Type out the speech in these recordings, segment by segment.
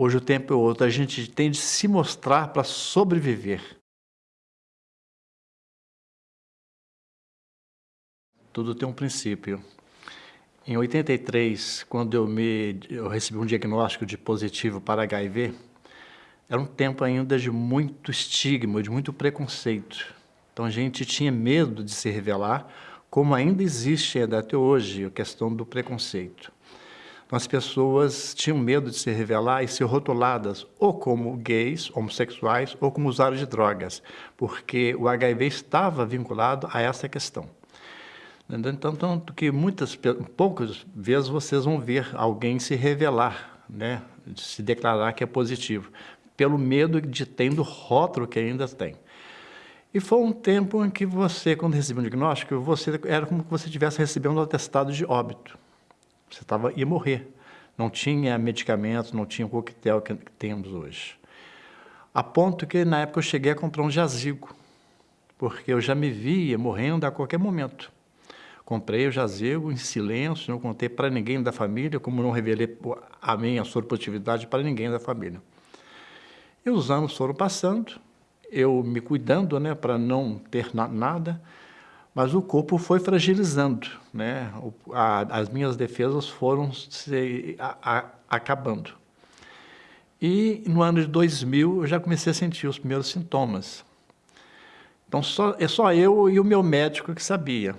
Hoje o tempo é outro, a gente tem de se mostrar para sobreviver. Tudo tem um princípio. Em 83, quando eu, me, eu recebi um diagnóstico de positivo para HIV, era um tempo ainda de muito estigma, de muito preconceito. Então a gente tinha medo de se revelar, como ainda existe até hoje a questão do preconceito. Então, as pessoas tinham medo de se revelar e ser rotuladas ou como gays, homossexuais, ou como usuários de drogas, porque o HIV estava vinculado a essa questão. Então, tanto que muitas, poucas vezes vocês vão ver alguém se revelar, né, se declarar que é positivo, pelo medo de ter do rótulo que ainda tem. E foi um tempo em que você, quando recebeu um diagnóstico, você era como se você estivesse recebendo um atestado de óbito. Você tava, ia morrer. Não tinha medicamentos, não tinha o coquetel que, que temos hoje. A ponto que, na época, eu cheguei a comprar um jazigo, porque eu já me via morrendo a qualquer momento. Comprei o jazigo em silêncio, não contei para ninguém da família, como não revelei a minha soropositividade para ninguém da família. E os anos foram passando, eu me cuidando né, para não ter na nada, mas o corpo foi fragilizando, né? O, a, as minhas defesas foram se a, a, acabando. E no ano de 2000 eu já comecei a sentir os primeiros sintomas. Então só, é só eu e o meu médico que sabia.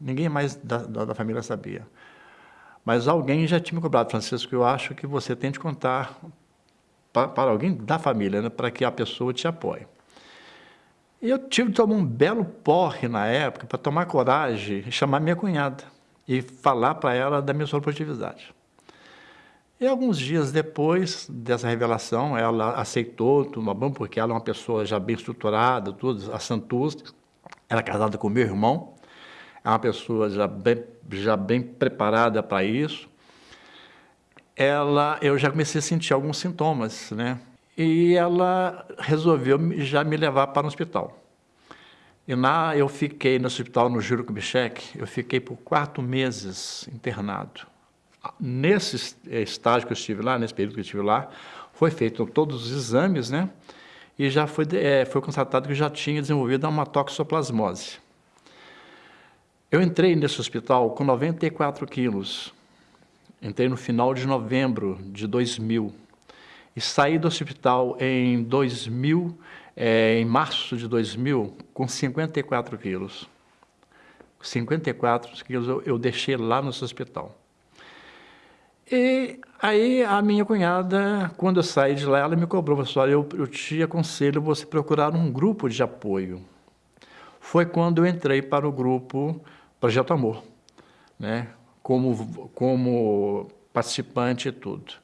Ninguém mais da, da, da família sabia. Mas alguém já tinha me cobrado, Francisco, eu acho que você tem de contar para, alguém da família, né, para que a pessoa te apoie. E eu tive de tomar um belo porre na época para tomar coragem e chamar minha cunhada e falar para ela da minha soropositividade. E alguns dias depois dessa revelação, ela aceitou tomar banho, porque ela é uma pessoa já bem estruturada, tudo, a Santus, era é casada com meu irmão, é uma pessoa já bem, já bem preparada para isso. Ela, eu já comecei a sentir alguns sintomas, né? E ela resolveu já me levar para o hospital. E na, eu fiquei no hospital no Juro Kubitschek, eu fiquei por quatro meses internado. Nesse estágio que eu estive lá, nesse período que eu estive lá, foi feito todos os exames, né? E já foi, é, foi constatado que eu já tinha desenvolvido uma toxoplasmose. Eu entrei nesse hospital com 94 quilos. Entrei no final de novembro de 2000 e saí do hospital em 2000, é, em março de 2000, com 54 quilos. 54 quilos eu, eu deixei lá no hospital. E aí a minha cunhada, quando eu saí de lá, ela me cobrou, pessoal, eu, eu te aconselho você procurar um grupo de apoio. Foi quando eu entrei para o grupo Projeto Amor, né? como, como participante e tudo.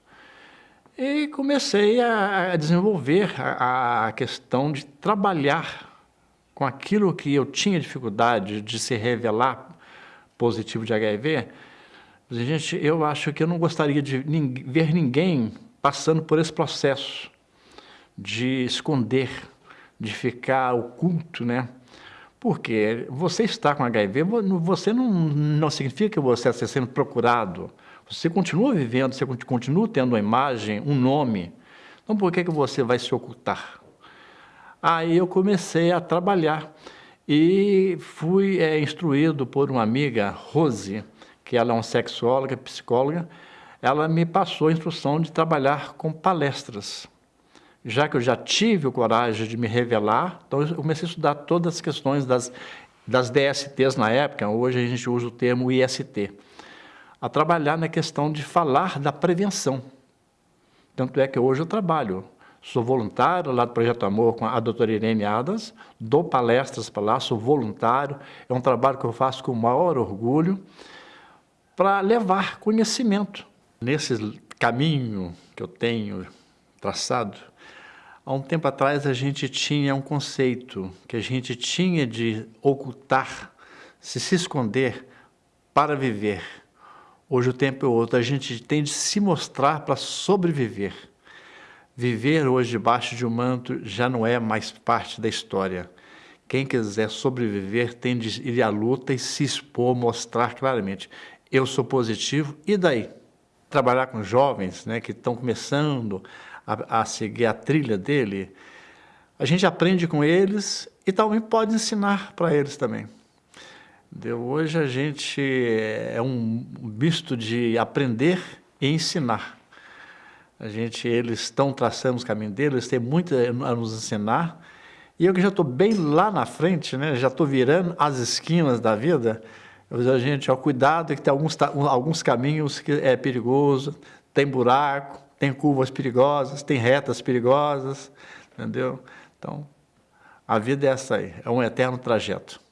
E comecei a, desenvolver a, questão de trabalhar com aquilo que eu tinha dificuldade de se revelar positivo de HIV. Gente, eu acho que eu não gostaria de ver ninguém passando por esse processo de esconder, de ficar oculto, né? Porque você está com HIV, você não, não significa que você está sendo procurado, você continua vivendo, você continua tendo uma imagem, um nome. Então, por que, que você vai se ocultar? Aí eu comecei a trabalhar e fui é, instruído por uma amiga, Rose, que ela é uma sexóloga, psicóloga, ela me passou a instrução de trabalhar com palestras. Já que eu já tive o coragem de me revelar, então eu comecei a estudar todas as questões das, das DSTs na época, hoje a gente usa o termo IST a trabalhar na questão de falar da prevenção. Tanto é que hoje eu trabalho, sou voluntário lá do Projeto Amor com a doutora Irene Adams, dou palestras para lá, sou voluntário, é um trabalho que eu faço com o maior orgulho, para levar conhecimento. Nesse caminho que eu tenho traçado, há um tempo atrás a gente tinha um conceito que a gente tinha de ocultar, se se esconder para viver. Hoje o tempo é outro, a gente tem de se mostrar para sobreviver. Viver hoje debaixo de um manto já não é mais parte da história. Quem quiser sobreviver tem de ir à luta e se expor, mostrar claramente. Eu sou positivo, e daí? Trabalhar com jovens né, que estão começando a, a seguir a trilha dele, a gente aprende com eles e também pode ensinar para eles também. Hoje a gente é um misto de aprender e ensinar. A gente, eles estão traçando os caminhos deles, eles têm muito a nos ensinar. E eu que já estou bem lá na frente, né, já estou virando as esquinas da vida, eu digo, gente, ó, cuidado que tem alguns, alguns caminhos que é perigoso, tem buraco, tem curvas perigosas, tem retas perigosas, entendeu? Então, a vida é essa aí, é um eterno trajeto.